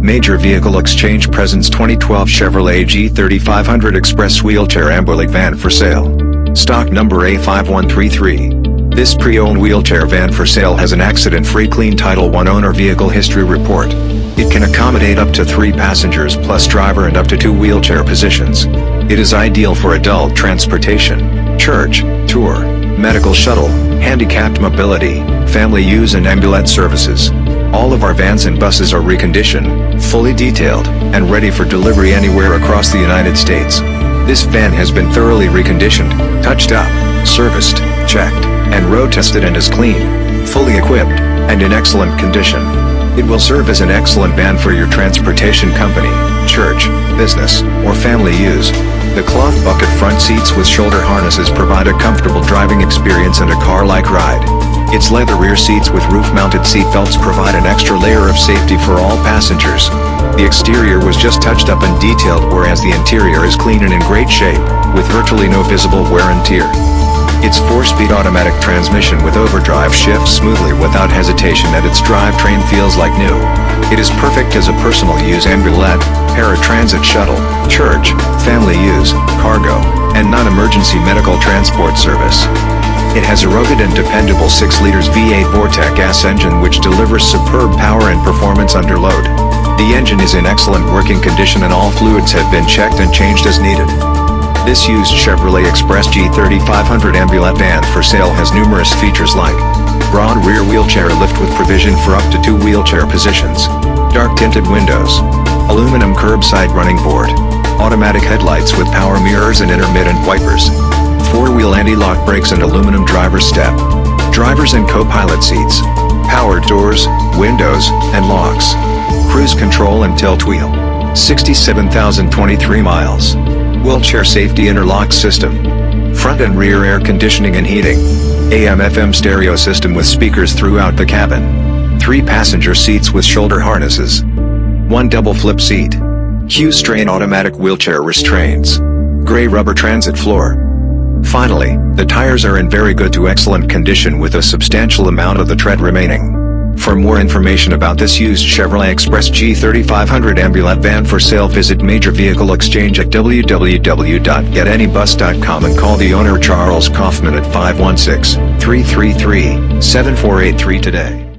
Major Vehicle Exchange presents 2012 Chevrolet G3500 Express Wheelchair Ambulette Van for sale. Stock number A5133. This pre-owned wheelchair van for sale has an accident-free clean Title I owner vehicle history report. It can accommodate up to three passengers plus driver and up to two wheelchair positions. It is ideal for adult transportation, church, tour, medical shuttle, handicapped mobility, family use and ambulance services. All of our vans and buses are reconditioned, fully detailed, and ready for delivery anywhere across the United States. This van has been thoroughly reconditioned, touched up, serviced, checked, and road tested and is clean, fully equipped, and in excellent condition. It will serve as an excellent van for your transportation company, church, business, or family use. The cloth bucket front seats with shoulder harnesses provide a comfortable driving experience and a car-like ride. Its leather rear seats with roof-mounted seat belts provide an extra layer of safety for all passengers. The exterior was just touched up and detailed whereas the interior is clean and in great shape, with virtually no visible wear and tear. Its 4-speed automatic transmission with overdrive shifts smoothly without hesitation and its drivetrain feels like new. It is perfect as a personal use ambulette, paratransit shuttle, church, family use, cargo, and non-emergency medical transport service. It has a rugged and dependable 6 liters V8 Vortec gas engine which delivers superb power and performance under load. The engine is in excellent working condition and all fluids have been checked and changed as needed. This used Chevrolet Express G3500 Ambulette van for sale has numerous features like Braun rear wheelchair lift with provision for up to two wheelchair positions, dark tinted windows, aluminum curbside running board, automatic headlights with power mirrors and intermittent wipers, four-wheel anti-lock brakes and aluminum driver step. Drivers and co-pilot seats. Powered doors, windows, and locks. Cruise control and tilt wheel. 67,023 miles. Wheelchair safety interlock system. Front and rear air conditioning and heating. AM-FM stereo system with speakers throughout the cabin. Three passenger seats with shoulder harnesses. One double flip seat. Q'Straint automatic wheelchair restraints. Gray rubber transit floor. Finally, the tires are in very good to excellent condition with a substantial amount of the tread remaining. For more information about this used Chevrolet Express G3500 Ambulette van for sale visit Major Vehicle Exchange at www.getanybus.com and call the owner Charles Kaufman at 516-333-7483 today.